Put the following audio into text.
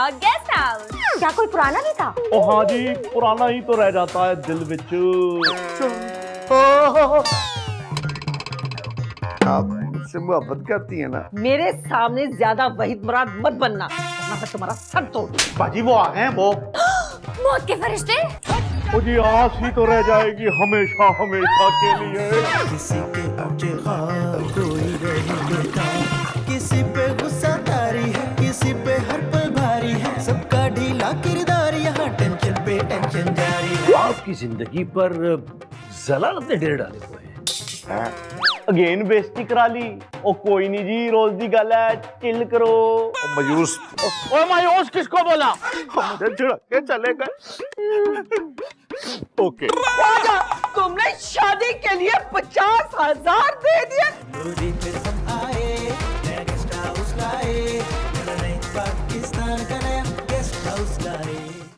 نیا guest house کیا کوئی پرانا بھی تھا؟ او ہاں جی پرانا ہی تو رہ جاتا ہے دل وچ۔ آپ مجھ سے محبت کرتی ہیں نا؟ میرے سامنے زیادہ وحید مراد مت بننا۔ ورنہ تمہارا سر توڑ۔ باجی وہ آ گئے ہیں وہ۔ موت کے فرشتے؟ او جی آس ہی تو رہ جائے گی ہمیشہ ہمیشہ کے لیے۔ کسی کے آپ کی زندگی پر ضلالت نے ڈیر ڈالے ہوئے ہیں۔ اگین بےزتی کرا لی۔ او کوئی نہیں جی روز دی گل ہے چل کرو۔ مایوس۔ او مایوس کس کو بولا؟ مجھے جھڑک کے چلے گئے۔ اوکے۔ تم نے شادی کے لیے پچاس ہزار دے دیے۔